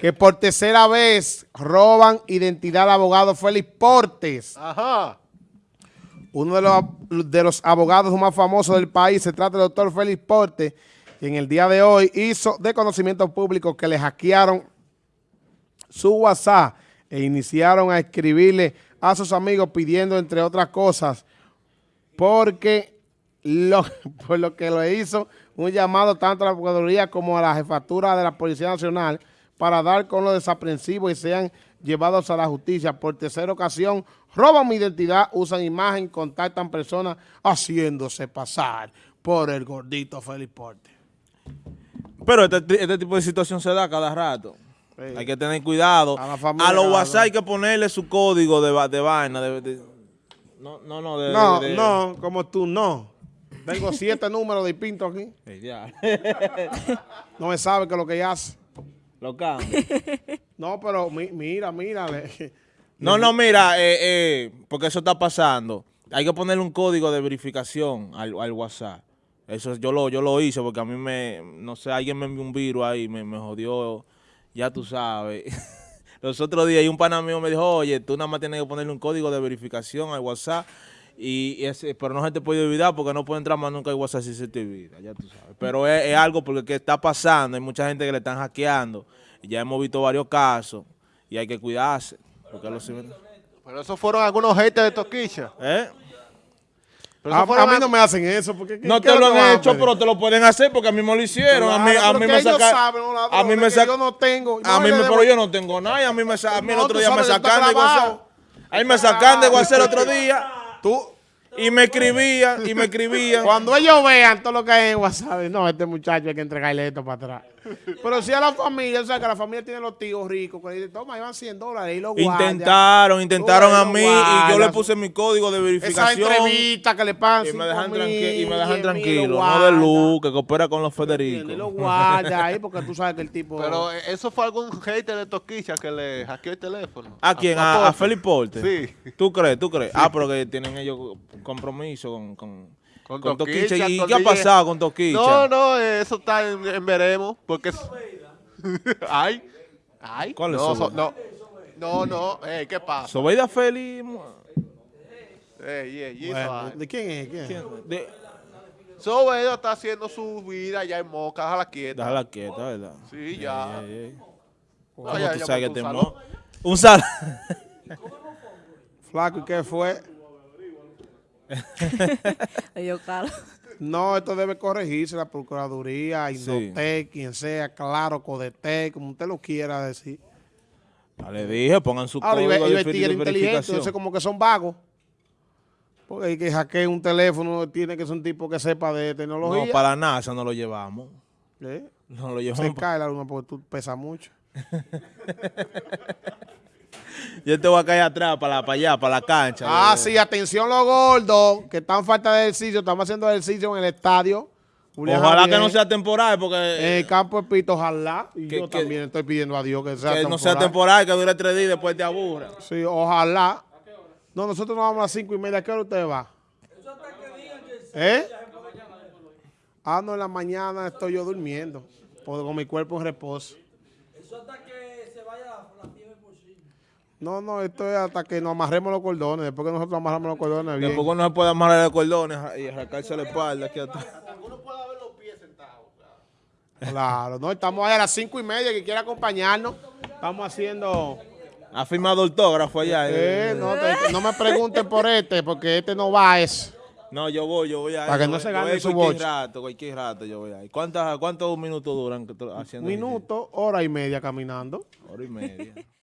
que por tercera vez roban identidad al abogado Félix Portes. Ajá. Uno de los, de los abogados más famosos del país, se trata del doctor Félix Portes, que en el día de hoy hizo de conocimiento público que le hackearon su WhatsApp e iniciaron a escribirle a sus amigos pidiendo, entre otras cosas, porque lo, por lo que lo hizo un llamado tanto a la Procuraduría como a la Jefatura de la Policía Nacional para dar con los desaprensivos y sean llevados a la justicia. Por tercera ocasión, roban mi identidad, usan imagen, contactan personas haciéndose pasar por el gordito Félix Porte. Pero este, este tipo de situación se da cada rato. Sí. Hay que tener cuidado. A los WhatsApp hay que ponerle su código de, va- de vaina. de- de- no, no, no. No, no, como tú no. Tengo siete números de pinto aquí. Eh. No me sabe qué es lo que ella hace. Lo cambio. No, pero mi- mira, mírale. No, no, mira, eh, eh, porque eso está pasando. Hay que ponerle un código de verificación al, al WhatsApp. Eso yo lo, yo lo hice porque a mí me, no sé, alguien me envió un virus ahí, me, me jodió, ya tú sabes. Los otros días y un pana mío me dijo, oye, tú nada más tienes que ponerle un código de verificación al WhatsApp, y, y ese, pero no se te puede olvidar porque no puede entrar más nunca al WhatsApp si se te olvida, ya tú sabes. Pero es, es algo porque que está pasando, hay mucha gente que le están hackeando, y ya hemos visto varios casos, y hay que cuidarse. Porque los ciber- Pero esos fueron algunos haters de Toquicha. ¿Eh? Pero A, a mí no me hacen eso. Porque, ¿qué- No te lo han a hecho, pero te lo pueden hacer porque a mí me lo hicieron. a mí, Claro, a pero mí me sacaron. A mí me sacaron. yo no tengo. A No, mí yo me, pero yo no tengo nada. y A mí me a mí el No, otro día me sacan de WhatsApp. clavado. Ahí me sacan de WhatsApp el otro día Tú, y me escribían y me escribían. cuando ellos vean todo lo que hay en WhatsApp, no, este muchacho hay que entregarle esto para atrás. Pero si a la familia, o sea, que la familia tiene los tíos ricos, que le dicen, toma, llevan 100 dólares y lo guardan. Intentaron, intentaron a mí y yo le puse mi código de Esa verificación. entrevista que le pagan Y me dejan, tranqui- y me dejan 10 mil, tranquilo, lo no de luz, que coopera con los Y lo guarda ahí porque tú sabes que el tipo... Pero eh, eso fue algún hater de Toquicha que le hackeó el teléfono. ¿A quién? ¿A, a Porte. Felipe Porte? Sí. ¿Tú crees? ¿Tú crees? Ah, pero que tienen ellos compromiso con, con, Con con Toquicha. ¿Y con qué ha pasado con Toquicha? No, no, eh, eso está en, en veremos. Porque. es- ay. Ay. ¿Cuál es no, eso? so- no. No, no. Ey, ¿Qué pasa? Sobeida Feli. Ey, ey, y Bueno, esa vaina. ¿De quién es? ¿Quién? ¿quién? De- Sobeida está haciendo su vida ya en Moca, déjala quieta. Déjala quieta, ¿verdad? Sí, ya. Ey, ey. No, ¿Cómo ya- ya te puso mo- Un sal. Flaco, ¿y qué fue? No, esto debe corregirse la Procuraduría, Indotec, quien sea, claro, Codetec, como usted lo quiera decir. Ya le dije, pongan su Ahora, código veri- tigre de inteligente, entonces como que son vagos. Porque hay que hackear un teléfono, tiene que ser un tipo que sepa de tecnología. No, para la NASA no lo llevamos. ¿Eh? No lo Se llevamos. pa- cae la luna porque tú pesas mucho. Yo te voy a caer atrás, para, la- para allá, para la cancha. Ah, sí, atención los gordos, que están falta de ejercicio, estamos haciendo ejercicio en el estadio. Julián Ojalá Javier, que no sea temporal, En porque el campo de Pito, ojalá. Y Que- yo que- también estoy pidiendo a Dios que sea que no sea temporal. temporal, que dure tres días y después te aburra. Sí, ojalá. No, nosotros nos vamos a las cinco y media. ¿A qué hora usted va? ¿Eh? Ah, no, en la mañana estoy yo durmiendo. Con mi cuerpo en reposo. Eso hasta que se vaya la fiebre por sí. No, no, esto es hasta que nos amarremos los cordones. Después que nosotros amarramos los cordones, bien. Después no se puede amarrar de cordones y arrancarse la espalda aquí atrás. Claro, no, estamos ahí a las cinco y media. Que quiera acompañarnos. Estamos haciendo. Ha firmado autógrafo allá. Eh, no, te- no me pregunten por este, porque este no va a eso. No, yo voy, yo voy ahí. Para que no voy- se gane su cualquier boche. rato, cualquier rato yo voy ahí. ¿Cuántas, ¿Cuántos minutos duran haciendo minuto, hora y media caminando. Hora y media.